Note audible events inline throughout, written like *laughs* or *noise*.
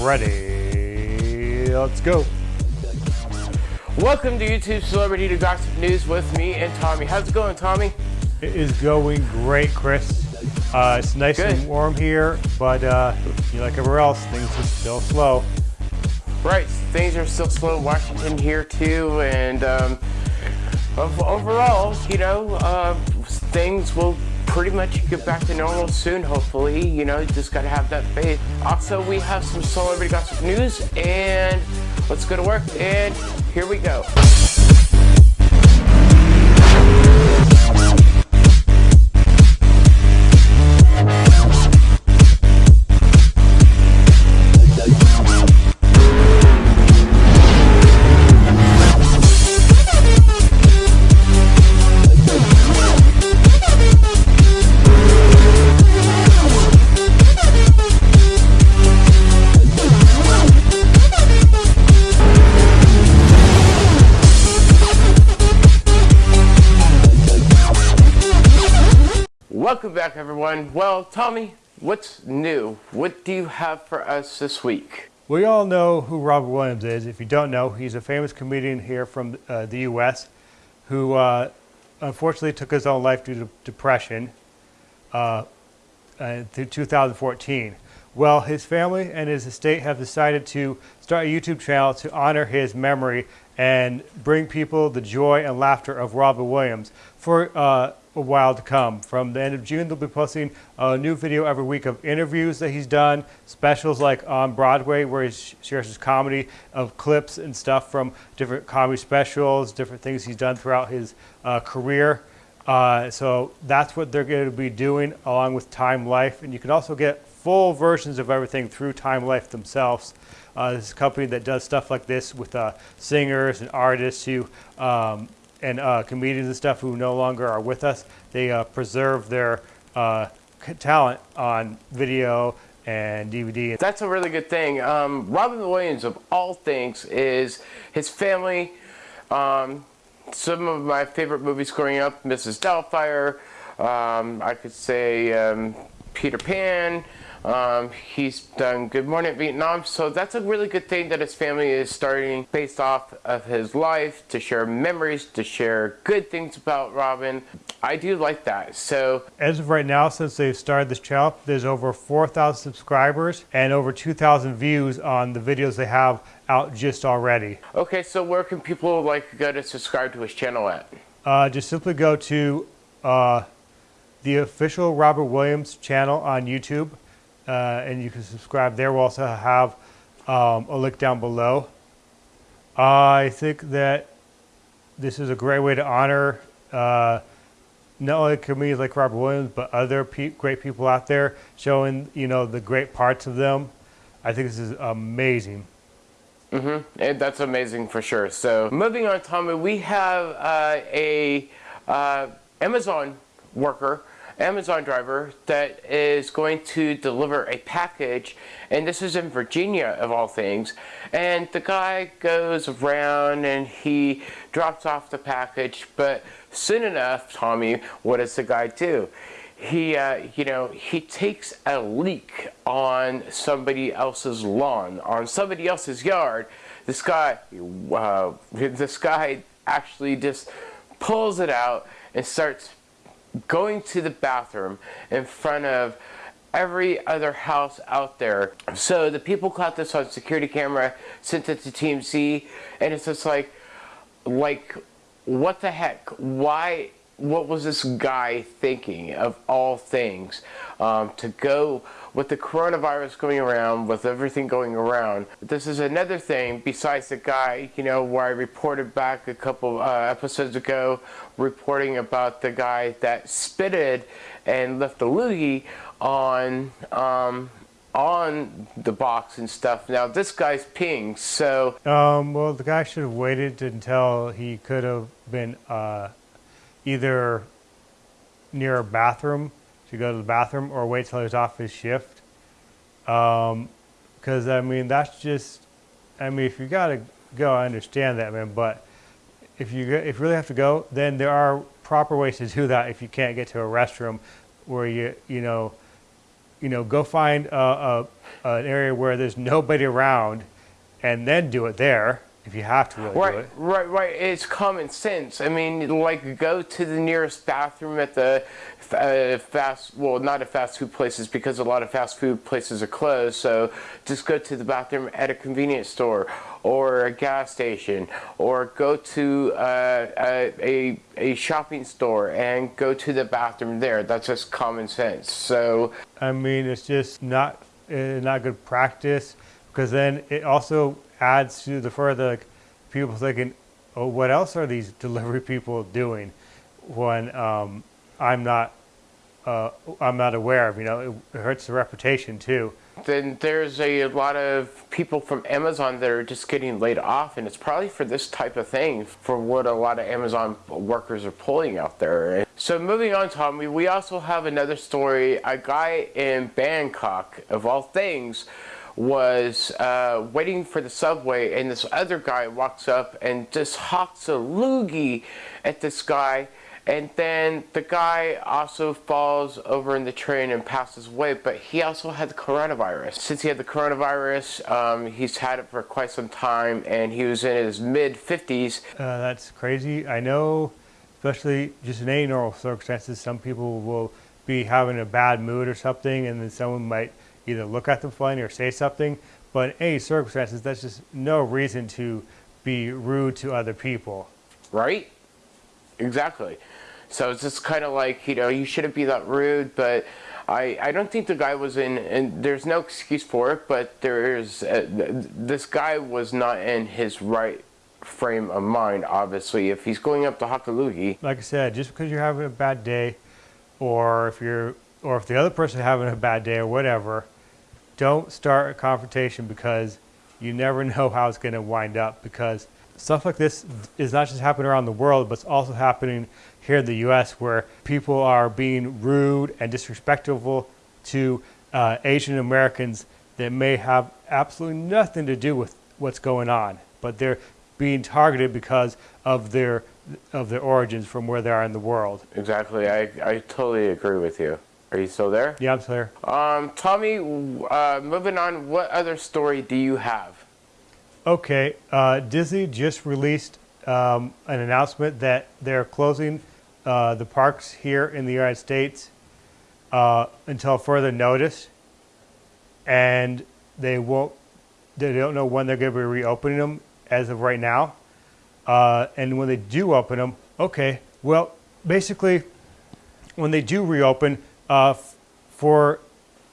ready. Let's go. Welcome to YouTube Celebrity to Gossip News with me and Tommy. How's it going, Tommy? It is going great, Chris. Uh, it's nice Good. and warm here, but uh, you know, like everywhere else, things are still slow. Right, things are still slow in Washington here too, and um, overall, you know, uh, things will pretty much get back to normal soon, hopefully. You know, just gotta have that faith. Also, we have some celebrity gossip news, and let's go to work, and here we go. Back, everyone. Well, Tommy, what's new? What do you have for us this week? We all know who Robert Williams is. If you don't know, he's a famous comedian here from uh, the U.S. who uh, unfortunately took his own life due to depression uh, through 2014. Well, his family and his estate have decided to start a YouTube channel to honor his memory and bring people the joy and laughter of Robert Williams for uh, a while to come. From the end of June, they'll be posting a new video every week of interviews that he's done, specials like on Broadway where he shares his comedy of clips and stuff from different comedy specials, different things he's done throughout his uh, career. Uh, so that's what they're going to be doing along with Time Life. And you can also get full versions of everything through Time Life themselves. Uh, this is a company that does stuff like this with uh, singers and artists who um, and uh, comedians and stuff who no longer are with us. They uh, preserve their uh, talent on video and DVD. That's a really good thing. Um, Robin Williams, of all things, is his family. Um, some of my favorite movies growing up, Mrs. Doubtfire. Um, I could say um, Peter Pan. Um, he's done Good Morning Vietnam, so that's a really good thing that his family is starting based off of his life to share memories, to share good things about Robin. I do like that. So As of right now, since they've started this channel, there's over 4,000 subscribers and over 2,000 views on the videos they have out just already. okay, so where can people like go to subscribe to his channel at? Uh, just simply go to uh, the official Robert Williams channel on YouTube, uh, and you can subscribe there. We'll also have um, a link down below. I think that this is a great way to honor uh, not only comedians like Robert Williams, but other pe- great people out there, showing you know the great parts of them. I think this is amazing. Mm-hmm. That's amazing for sure. So moving on, Tommy, we have uh, a uh, Amazon worker, Amazon driver that is going to deliver a package, and this is in Virginia of all things. And the guy goes around and he drops off the package, but soon enough, Tommy, what does the guy do? he uh, you know he takes a leak on somebody else's lawn on somebody else's yard this guy uh, *laughs* this guy actually just pulls it out and starts going to the bathroom in front of every other house out there. So the people caught this on security camera sent it to TMZ and it's just like like what the heck? Why what was this guy thinking of all things um, to go with the coronavirus going around with everything going around? This is another thing besides the guy you know where i reported back a couple uh, episodes ago reporting about the guy that spitted and left a loogie on um, on the box and stuff. Now this guy's peeing so Um, well, the guy should have waited until he could have been uh, either near a bathroom to go to the bathroom or wait till he was off his shift. Um, because, I mean, that's just, I mean, if you got to go, I understand that, man. But if you, if you really have to go, then there are proper ways to do that if you can't get to a restroom where you, you know, you know, go find a, a, an area where there's nobody around and then do it there if you have to really do Right, it. right, right. It's common sense. I mean, like go to the nearest bathroom at the uh, fast, well, not at fast food places because a lot of fast food places are closed. So just go to the bathroom at a convenience store or a gas station, or go to uh, a, a a shopping store and go to the bathroom there. That's just common sense. So I mean, it's just not uh, not good practice because then it also adds to the further people thinking, oh, what else are these *laughs* delivery people doing when um, I'm not uh, I'm not aware of. You know, it, it hurts the reputation too. then there's a lot of people from Amazon that are just getting laid off, and it's probably for this type of thing, for what a lot of Amazon workers are pulling out there. So moving on, Tommy, we also have another story. A guy in Bangkok, of all things, was uh, waiting for the subway, and this other guy walks up and just hawks a loogie at this guy. And then the guy also falls over in the train and passes away, but he also had the coronavirus. Since he had the coronavirus, um, he's had it for quite some time, and he was in his mid 50s. Uh, that's crazy. I know, especially just in any normal circumstances, some people will be having a bad mood or something, and then someone might either look at them funny or say something. But in any circumstances, that's just no reason to be rude to other people. Right? Exactly. So it's just kind of like, you know, you shouldn't be that rude, but I, I don't think the guy was in, and there's no excuse for it, but there is, uh, this guy was not in his right frame of mind, obviously. If he's going up to Hakalugi, Like I said, just because you're having a bad day, or if you're, or if the other person having a bad day or whatever, don't start a confrontation because you never *laughs* know how it's going to wind up. Because stuff like this is not just happening around the world, but it's also happening here in the U.S., where people are being rude and disrespectful to uh, Asian Americans that may have absolutely nothing to do with what's going on, but they're being targeted because of their of their origins from where they are in the world. exactly, I, I totally agree with you. Are you still there? Yeah, I'm clear. Um, Tommy, uh, moving on, what other story do you have? Okay, uh, Disney just released um, an announcement that they're closing uh, the parks here in the United States uh, until further notice, and they won't. They don't know when they're going to be reopening them as of right now. Uh, and when they do open them, okay, well, basically, when they do reopen, uh, for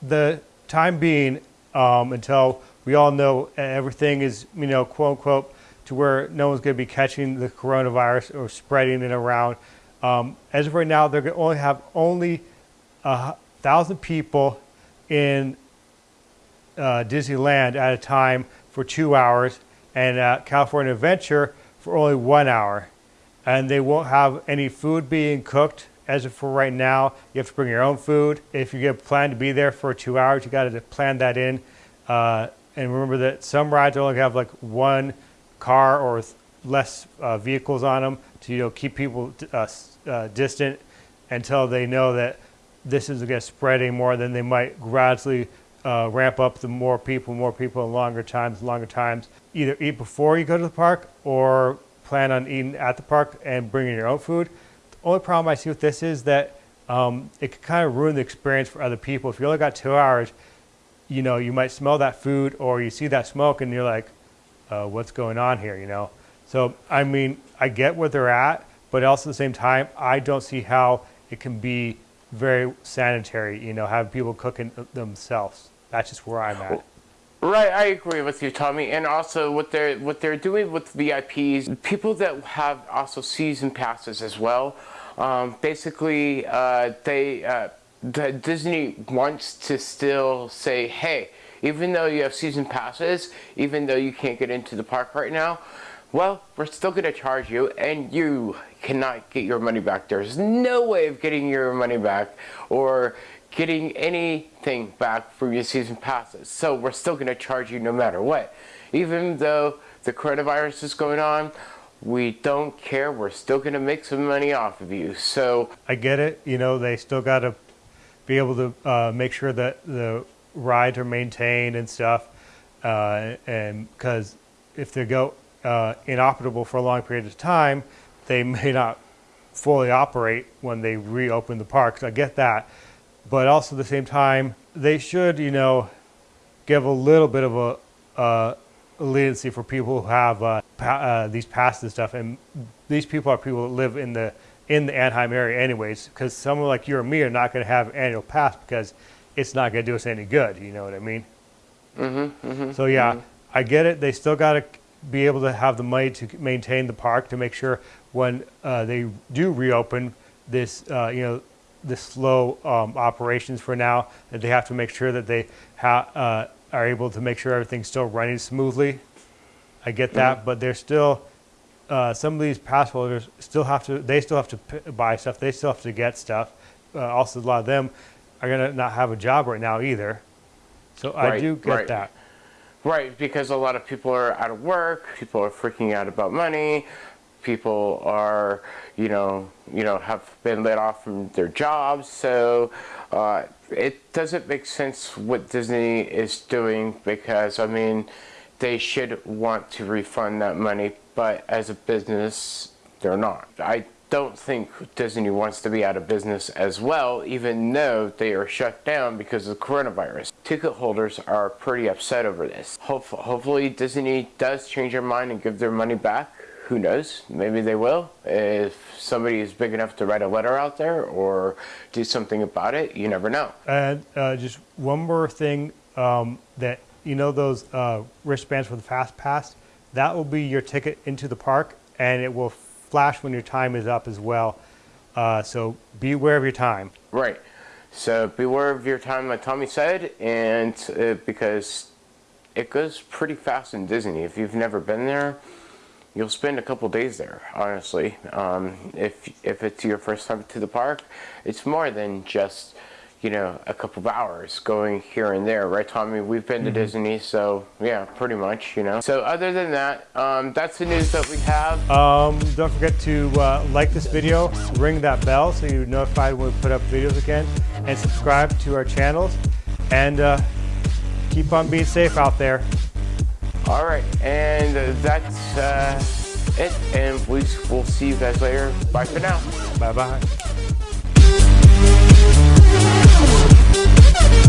the time being, um, until we all know everything is, you know, quote unquote, to where no one's going to be catching the coronavirus or spreading it around. Um, as of right now, they're going to only have only a thousand people in uh, Disneyland at a time for two hours, and uh, California Adventure for only one hour. And they won't have any food being cooked as of for right now. You have to bring your own food. If you get planned to be there for two hours, you got to plan that in. Uh, and remember that some rides only have like one car or less uh, vehicles on them to you know keep people uh, uh, distant until they know that this isn't going to spread anymore. Then they might gradually uh, ramp up the more people, more people, longer times, longer times. Either eat before you go to the park or plan on eating at the park and bringing your own food. Only problem I see with this is that um, it could kind of ruin the experience for other people. If you only got two hours, you know, you might smell that food or you see that smoke and you're like, uh, what's going on here, you know? So, I mean, I get where they're at, but also at the same time, I don't see how it can be very sanitary, you know, have people cooking themselves. That's just where I'm at. Right, I agree with you, Tommy. And also, what they're what they're doing with VIPs, people that have also season passes as well. Um, basically, uh, they uh, the Disney wants to still say, hey, even though you have season passes, even though you can't get into the park right now, well, we're still going to charge you, and you cannot get your money back. There's no way of getting your money back, or getting anything back from your season passes. So we're still going to charge you no matter what. Even though the coronavirus is going on, we don't care. We're still going to make some money off of you. So I get it. You know, they still got to be able to uh, make sure that the rides are maintained and stuff. Uh, and because if they go uh, inoperable for a long period of time, they *laughs* may not fully operate when they reopen the parks. I get that, but also at the same time, they should, you know, give a little bit of a uh, leniency for people who have uh, pa- uh, these passes and stuff. And these people are people that live in the in the Anaheim area, anyways. Because someone like you or me are not going to have annual pass because it's not going to do us any good. You know what I mean? Mm-hmm. mm-hmm so yeah, I get it. They still got to be able to have the money to maintain the park to make sure when uh, they do reopen this, uh, you know, the slow um, operations for now that they have to make sure that they ha- uh, are able to make sure everything's still running smoothly. I get that, Mm-hmm. but they're still uh, some of these pass holders still have to they still have to p- buy stuff. They still have to get stuff. Uh, also, a lot of them are gonna not have a job right now either. So I do get right. that. Right, because a lot of people are out of work, people are freaking out about money, people are, you know, you know, have been laid off from their jobs. So uh, it doesn't make sense what Disney is doing because I mean, they should want to refund that money, but as a business, they're not. I don't think Disney wants to be out of business as well, even though they are shut down because of the coronavirus. Ticket holders are pretty upset over this. Hope- hopefully, Disney does change their mind and give their money back. Who knows? Maybe they will. If somebody is big enough to write a letter out there or do something about it, you never know. And uh, just one more thing um, that you know those uh, wristbands for the Fast Pass, that will be your ticket into the park, and it will flash when your time is up as well. Uh, so be aware of your time. Right. So beware of your time, like Tommy said, and uh, because it goes pretty fast in Disney. If you've never been there, you'll spend a couple days there. Honestly, um, if if it's your first time to the park, it's more than just you know a couple of hours going here and there, right, Tommy? We've been to Disney, so yeah, pretty much, you know. So other than that, um, that's the news that we have. Um, don't forget to uh, like this video, ring that bell so you're notified when we put up videos again, and subscribe to our channels. And uh, keep on being safe out there. All right, and uh, that's uh, it, and we will see you guys later. Bye for now. Bye bye. Thank you.